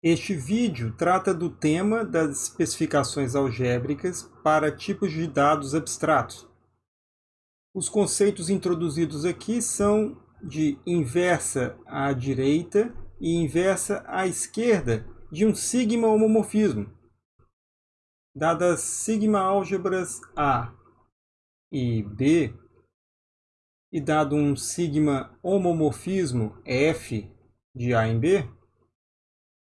Este vídeo trata do tema das especificações algébricas para tipos de dados abstratos. Os conceitos introduzidos aqui são de inversa à direita e inversa à esquerda de um sigma homomorfismo. Dadas sigma álgebras A e B, e dado um sigma homomorfismo F de A em B,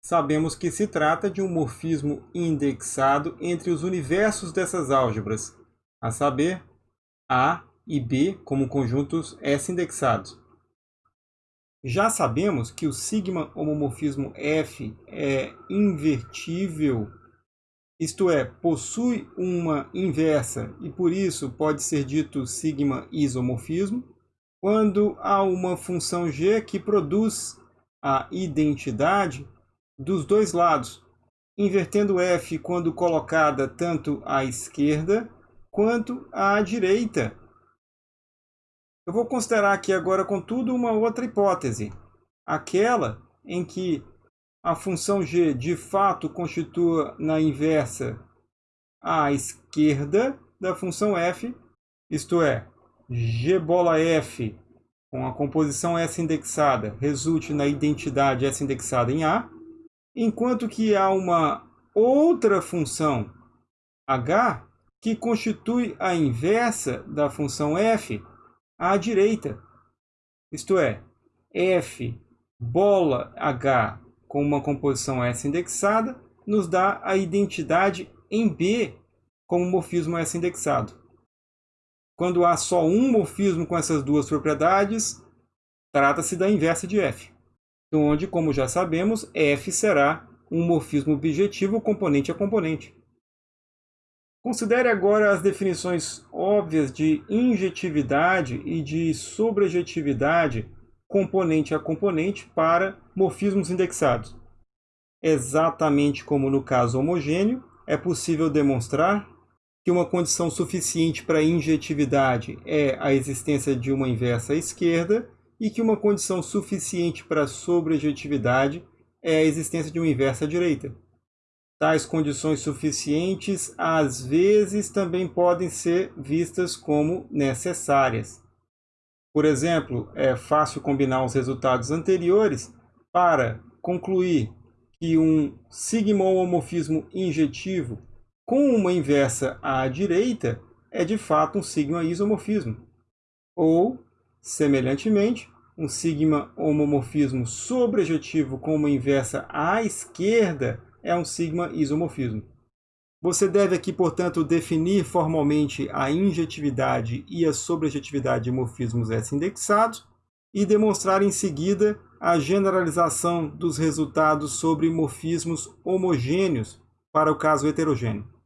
sabemos que se trata de um morfismo indexado entre os universos dessas álgebras, a saber, A e B como conjuntos S indexados. Já sabemos que o sigma homomorfismo F é invertível, isto é, possui uma inversa e por isso pode ser dito sigma isomorfismo, quando há uma função g que produz a identidade dos dois lados, invertendo f quando colocada tanto à esquerda quanto à direita. Eu vou considerar aqui agora, contudo, uma outra hipótese, aquela em que a função g de fato constitua na inversa à esquerda da função f, isto é, g bola f com a composição S indexada resulte na identidade S indexada em A, enquanto que há uma outra função h que constitui a inversa da função f à direita. Isto é, f bola h com uma composição S indexada nos dá a identidade em B como morfismo S indexado. Quando há só um morfismo com essas duas propriedades, trata-se da inversa de f onde, como já sabemos, f será um morfismo bijetivo componente a componente. Considere agora as definições óbvias de injetividade e de sobrejetividade componente a componente para morfismos indexados. Exatamente como no caso homogêneo, é possível demonstrar que uma condição suficiente para injetividade é a existência de uma inversa à esquerda e que uma condição suficiente para sobrejetividade é a existência de uma inversa à direita. Tais condições suficientes, às vezes, também podem ser vistas como necessárias. Por exemplo, é fácil combinar os resultados anteriores para concluir que um sigma-homomorfismo injetivo com uma inversa à direita é de fato um sigma-isomorfismo. Ou Semelhantemente, um sigma homomorfismo sobrejetivo com uma inversa à esquerda é um sigma isomorfismo. Você deve aqui, portanto, definir formalmente a injetividade e a sobrejetividade de morfismos S indexados e demonstrar em seguida a generalização dos resultados sobre morfismos homogêneos para o caso heterogêneo.